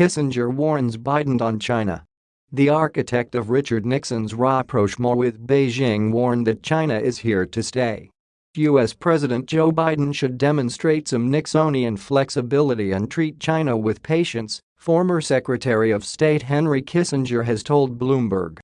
Kissinger warns Biden on China. The architect of Richard Nixon's rapprochement with Beijing warned that China is here to stay. U.S. President Joe Biden should demonstrate some Nixonian flexibility and treat China with patience, former Secretary of State Henry Kissinger has told Bloomberg.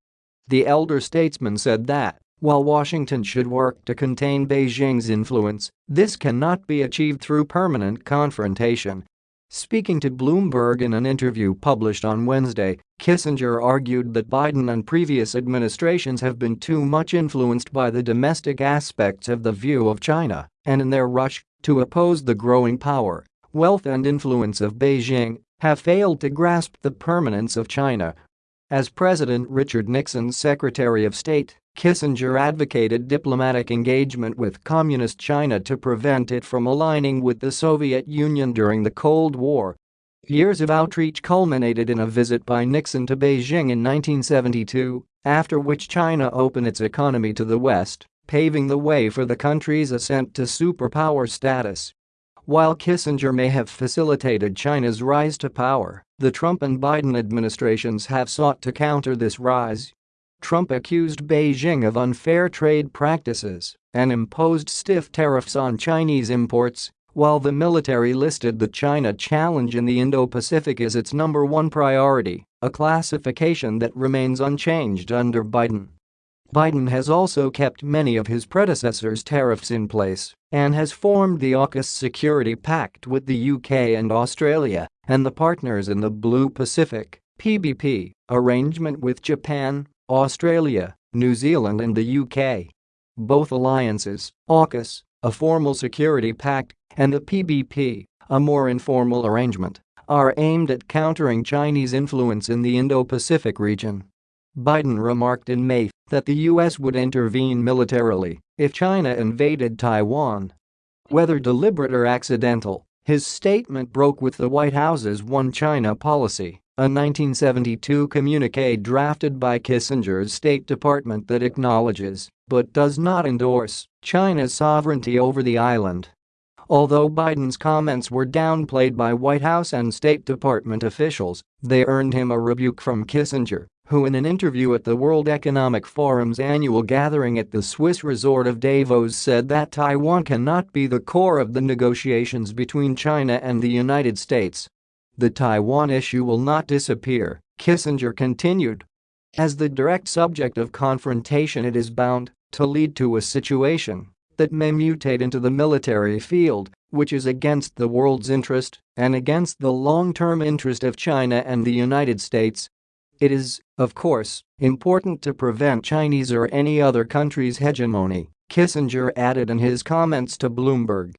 The elder statesman said that, while Washington should work to contain Beijing's influence, this cannot be achieved through permanent confrontation Speaking to Bloomberg in an interview published on Wednesday, Kissinger argued that Biden and previous administrations have been too much influenced by the domestic aspects of the view of China, and in their rush to oppose the growing power, wealth and influence of Beijing, have failed to grasp the permanence of China. As President Richard Nixon's Secretary of State, Kissinger advocated diplomatic engagement with Communist China to prevent it from aligning with the Soviet Union during the Cold War. Years of outreach culminated in a visit by Nixon to Beijing in 1972, after which China opened its economy to the West, paving the way for the country's ascent to superpower status. While Kissinger may have facilitated China's rise to power, the Trump and Biden administrations have sought to counter this rise Trump accused Beijing of unfair trade practices and imposed stiff tariffs on Chinese imports, while the military listed the China challenge in the Indo-Pacific as its number one priority, a classification that remains unchanged under Biden. Biden has also kept many of his predecessors' tariffs in place and has formed the AUKUS Security Pact with the UK and Australia and the partners in the Blue Pacific PBP arrangement with Japan, Australia, New Zealand and the UK. Both alliances, AUKUS, a formal security pact, and the PBP, a more informal arrangement, are aimed at countering Chinese influence in the Indo-Pacific region. Biden remarked in May that the U.S. would intervene militarily if China invaded Taiwan. Whether deliberate or accidental, his statement broke with the White House's One China policy a 1972 communique drafted by Kissinger's State Department that acknowledges, but does not endorse, China's sovereignty over the island. Although Biden's comments were downplayed by White House and State Department officials, they earned him a rebuke from Kissinger, who in an interview at the World Economic Forum's annual gathering at the Swiss resort of Davos said that Taiwan cannot be the core of the negotiations between China and the United States the Taiwan issue will not disappear, Kissinger continued. As the direct subject of confrontation it is bound to lead to a situation that may mutate into the military field, which is against the world's interest and against the long-term interest of China and the United States. It is, of course, important to prevent Chinese or any other country's hegemony, Kissinger added in his comments to Bloomberg.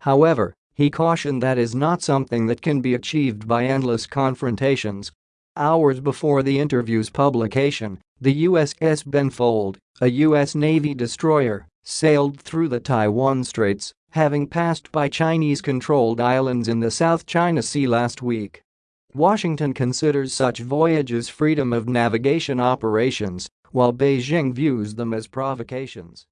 However, he cautioned that is not something that can be achieved by endless confrontations. Hours before the interview's publication, the USS Benfold, a U.S. Navy destroyer, sailed through the Taiwan Straits, having passed by Chinese-controlled islands in the South China Sea last week. Washington considers such voyages freedom of navigation operations, while Beijing views them as provocations.